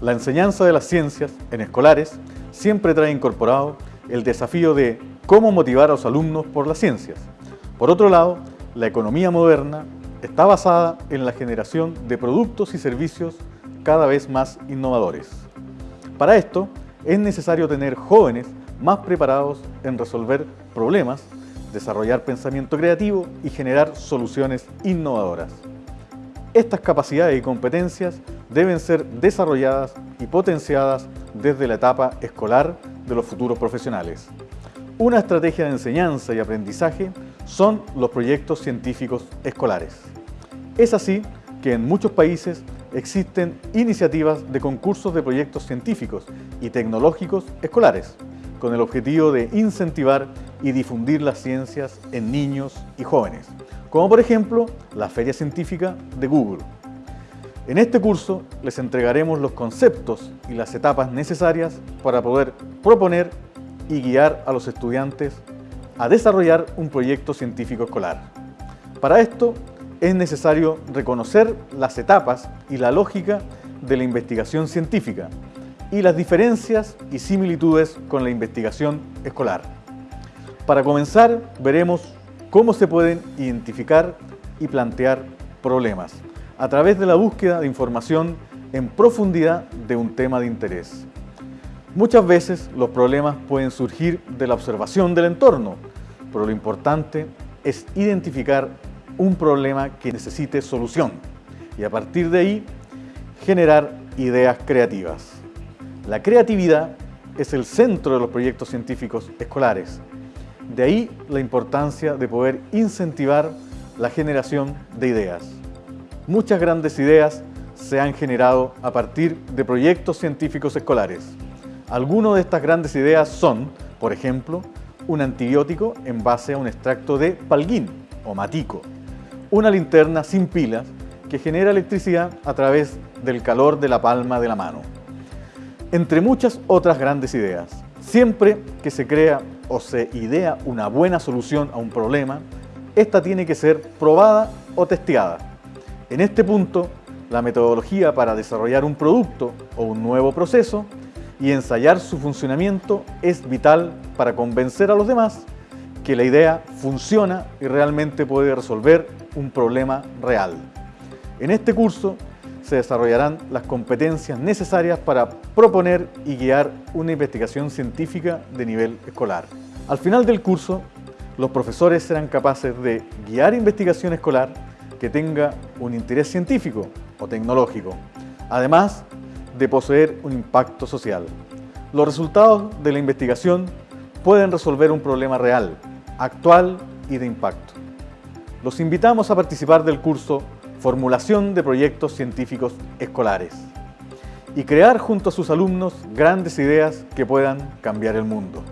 La enseñanza de las ciencias en escolares siempre trae incorporado el desafío de cómo motivar a los alumnos por las ciencias. Por otro lado, la economía moderna está basada en la generación de productos y servicios cada vez más innovadores. Para esto, es necesario tener jóvenes más preparados en resolver problemas, desarrollar pensamiento creativo y generar soluciones innovadoras. Estas capacidades y competencias deben ser desarrolladas y potenciadas desde la etapa escolar de los futuros profesionales. Una estrategia de enseñanza y aprendizaje son los proyectos científicos escolares. Es así que en muchos países existen iniciativas de concursos de proyectos científicos y tecnológicos escolares, con el objetivo de incentivar y difundir las ciencias en niños y jóvenes, como por ejemplo la Feria Científica de Google. En este curso les entregaremos los conceptos y las etapas necesarias para poder proponer y guiar a los estudiantes a desarrollar un proyecto científico escolar. Para esto es necesario reconocer las etapas y la lógica de la investigación científica y las diferencias y similitudes con la investigación escolar. Para comenzar, veremos cómo se pueden identificar y plantear problemas a través de la búsqueda de información en profundidad de un tema de interés. Muchas veces los problemas pueden surgir de la observación del entorno, pero lo importante es identificar un problema que necesite solución y a partir de ahí generar ideas creativas. La creatividad es el centro de los proyectos científicos escolares. De ahí la importancia de poder incentivar la generación de ideas. Muchas grandes ideas se han generado a partir de proyectos científicos escolares. Algunas de estas grandes ideas son, por ejemplo, un antibiótico en base a un extracto de palguín o matico, una linterna sin pilas que genera electricidad a través del calor de la palma de la mano. Entre muchas otras grandes ideas. Siempre que se crea o se idea una buena solución a un problema, esta tiene que ser probada o testeada. En este punto, la metodología para desarrollar un producto o un nuevo proceso y ensayar su funcionamiento es vital para convencer a los demás que la idea funciona y realmente puede resolver un problema real. En este curso se desarrollarán las competencias necesarias para proponer y guiar una investigación científica de nivel escolar. Al final del curso, los profesores serán capaces de guiar investigación escolar que tenga un interés científico o tecnológico, además de poseer un impacto social. Los resultados de la investigación pueden resolver un problema real, actual y de impacto. Los invitamos a participar del curso Formulación de Proyectos Científicos Escolares y crear junto a sus alumnos grandes ideas que puedan cambiar el mundo.